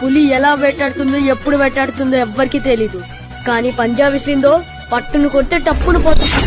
పులి ఎలా వేటాడుతుందో ఎప్పుడు వేటాడుతుందో ఎవ్వరికీ తెలీదు. కానీ పంజా విసిందో పట్టును కొడితే టప్పును పోతుంది